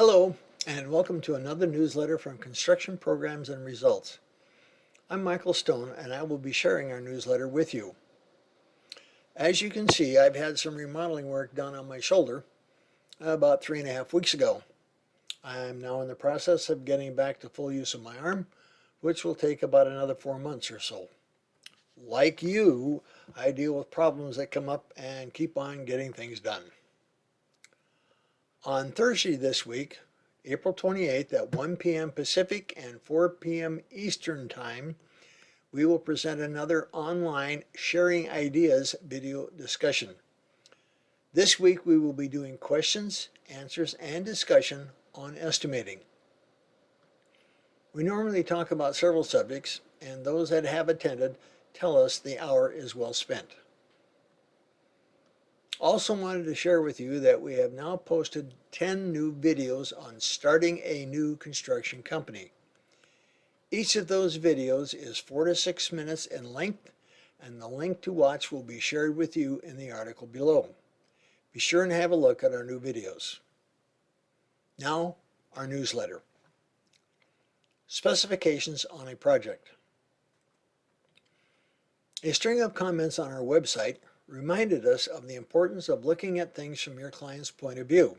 Hello, and welcome to another newsletter from Construction Programs and Results. I'm Michael Stone, and I will be sharing our newsletter with you. As you can see, I've had some remodeling work done on my shoulder about three and a half weeks ago. I'm now in the process of getting back to full use of my arm, which will take about another four months or so. Like you, I deal with problems that come up and keep on getting things done. On Thursday this week, April 28th at 1 p.m. Pacific and 4 p.m. Eastern Time, we will present another online Sharing Ideas video discussion. This week we will be doing questions, answers, and discussion on estimating. We normally talk about several subjects, and those that have attended tell us the hour is well spent. Also wanted to share with you that we have now posted 10 new videos on starting a new construction company. Each of those videos is 4 to 6 minutes in length and the link to watch will be shared with you in the article below. Be sure and have a look at our new videos. Now, our newsletter. Specifications on a project. A string of comments on our website reminded us of the importance of looking at things from your client's point of view.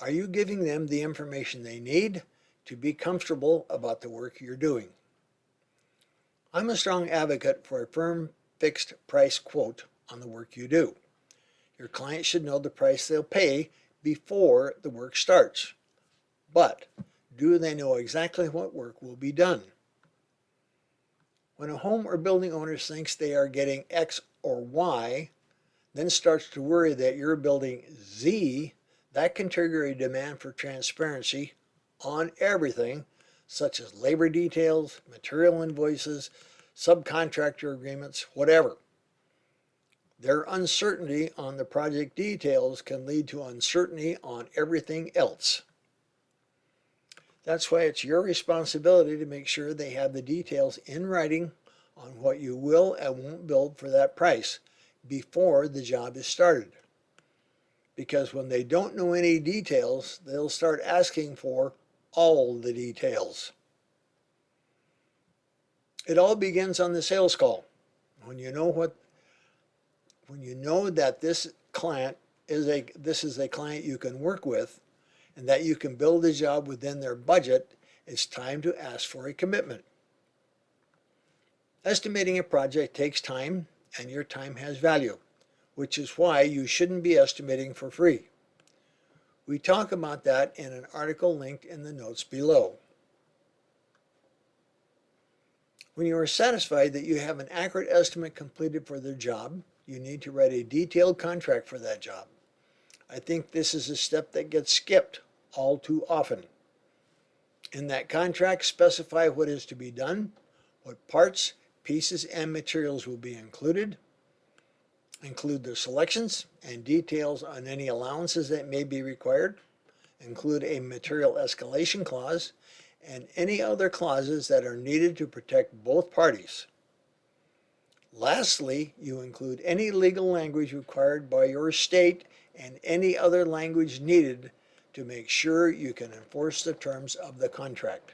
Are you giving them the information they need to be comfortable about the work you're doing? I'm a strong advocate for a firm fixed price quote on the work you do. Your client should know the price they'll pay before the work starts. But do they know exactly what work will be done? When a home or building owner thinks they are getting X or Y, then starts to worry that you're building Z, that can trigger a demand for transparency on everything, such as labor details, material invoices, subcontractor agreements, whatever. Their uncertainty on the project details can lead to uncertainty on everything else. That's why it's your responsibility to make sure they have the details in writing on what you will and won't build for that price before the job is started. Because when they don't know any details, they'll start asking for all the details. It all begins on the sales call. When you know what when you know that this client is a this is a client you can work with and that you can build a job within their budget, it's time to ask for a commitment. Estimating a project takes time and your time has value, which is why you shouldn't be estimating for free. We talk about that in an article linked in the notes below. When you are satisfied that you have an accurate estimate completed for the job, you need to write a detailed contract for that job. I think this is a step that gets skipped all too often. In that contract, specify what is to be done, what parts, Pieces and materials will be included. Include the selections and details on any allowances that may be required. Include a material escalation clause and any other clauses that are needed to protect both parties. Lastly, you include any legal language required by your state and any other language needed to make sure you can enforce the terms of the contract.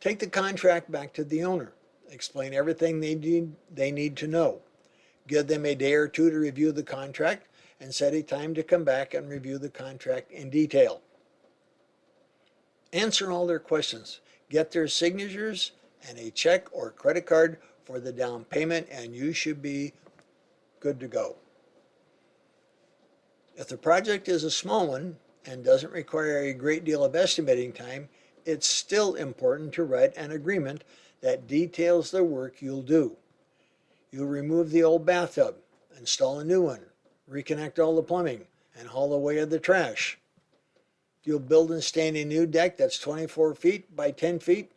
Take the contract back to the owner. Explain everything they need, they need to know. Give them a day or two to review the contract and set a time to come back and review the contract in detail. Answer all their questions. Get their signatures and a check or credit card for the down payment and you should be good to go. If the project is a small one and doesn't require a great deal of estimating time, it's still important to write an agreement that details the work you'll do. You'll remove the old bathtub, install a new one, reconnect all the plumbing, and haul away the trash. You'll build and stand a new deck that's 24 feet by 10 feet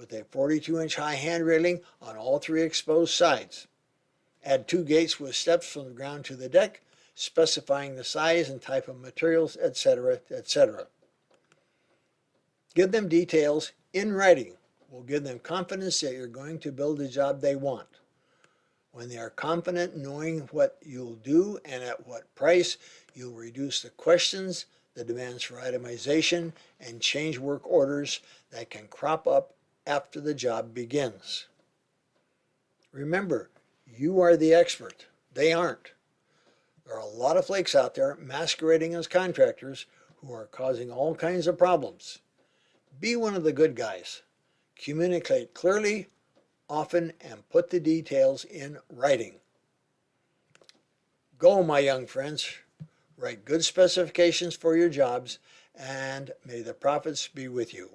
with a 42 inch high hand railing on all three exposed sides. Add two gates with steps from the ground to the deck, specifying the size and type of materials, etc., etc. Give them details in writing. Will give them confidence that you're going to build the job they want. When they are confident knowing what you'll do and at what price, You'll reduce the questions, the demands for itemization, and change work orders that can crop up after the job begins. Remember, you are the expert. They aren't. There are a lot of flakes out there masquerading as contractors who are causing all kinds of problems. Be one of the good guys. Communicate clearly, often, and put the details in writing. Go, my young friends. Write good specifications for your jobs, and may the profits be with you.